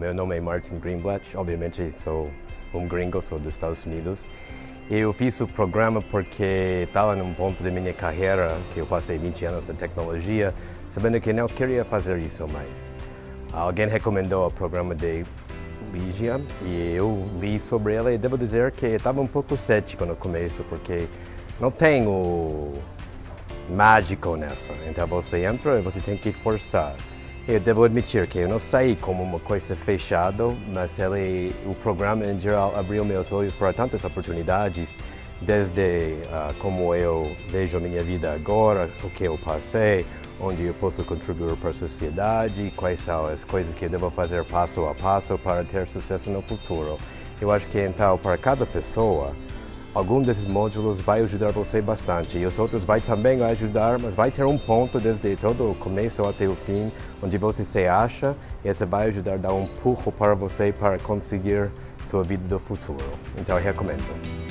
Meu nome é Martin Greenblatt, obviamente sou um gringo, sou dos Estados Unidos. Eu fiz o programa porque estava num ponto da minha carreira, que eu passei 20 anos em tecnologia, sabendo que não queria fazer isso mais. Alguém recomendou o programa de Ligia e eu li sobre ela e devo dizer que estava um pouco cético no começo, porque não tem o mágico nessa. Então você entra e você tem que forçar. Eu devo admitir que eu não saí como uma coisa fechada, mas ele, o programa em geral abriu meus olhos para tantas oportunidades, desde uh, como eu vejo minha vida agora, o que eu passei, onde eu posso contribuir para a sociedade, quais são as coisas que eu devo fazer passo a passo para ter sucesso no futuro. Eu acho que então para cada pessoa algum desses módulos vai ajudar você bastante e os outros vai também ajudar, mas vai ter um ponto desde todo o começo até o fim, onde você se acha e esse vai ajudar a dar um empurro para você para conseguir sua vida do futuro. Então recomendo.